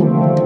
Música